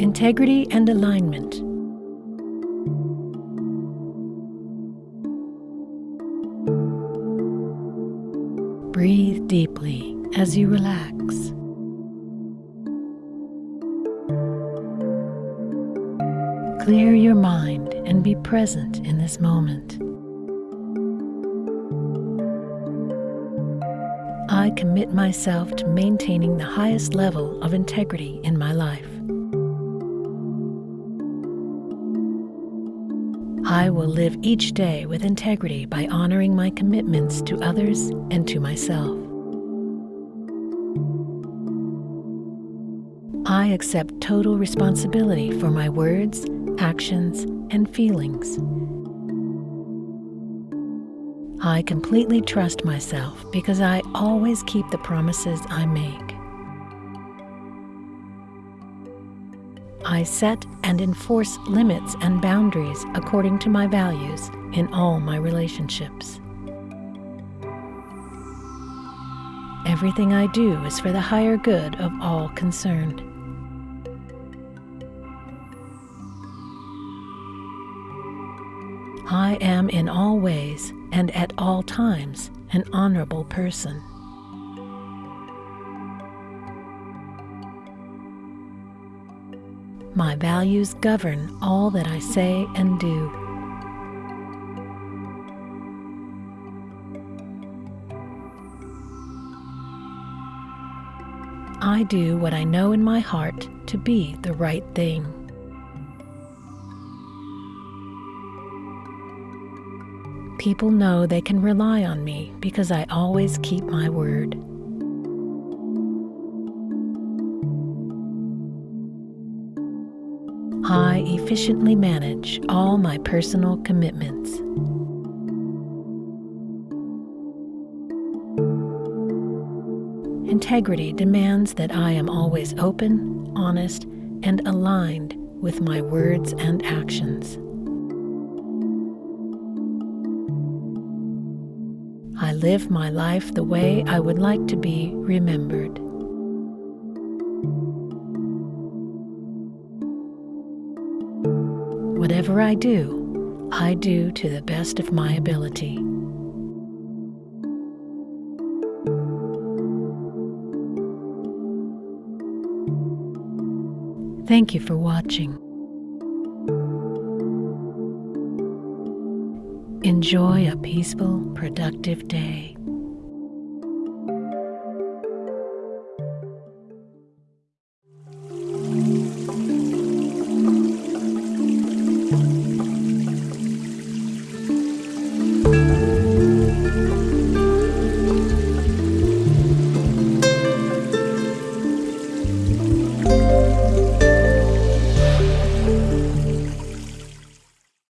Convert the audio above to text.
Integrity and alignment. Breathe deeply as you relax. Clear your mind and be present in this moment. I commit myself to maintaining the highest level of integrity in my life. I will live each day with integrity by honoring my commitments to others and to myself. I accept total responsibility for my words, actions, and feelings. I completely trust myself because I always keep the promises I make. I set and enforce limits and boundaries according to my values in all my relationships. Everything I do is for the higher good of all concerned. I am in all ways and at all times an honorable person. My values govern all that I say and do. I do what I know in my heart to be the right thing. People know they can rely on me because I always keep my word. I efficiently manage all my personal commitments. Integrity demands that I am always open, honest, and aligned with my words and actions. I live my life the way I would like to be remembered. Whatever I do, I do to the best of my ability. Thank you for watching. Enjoy a peaceful, productive day.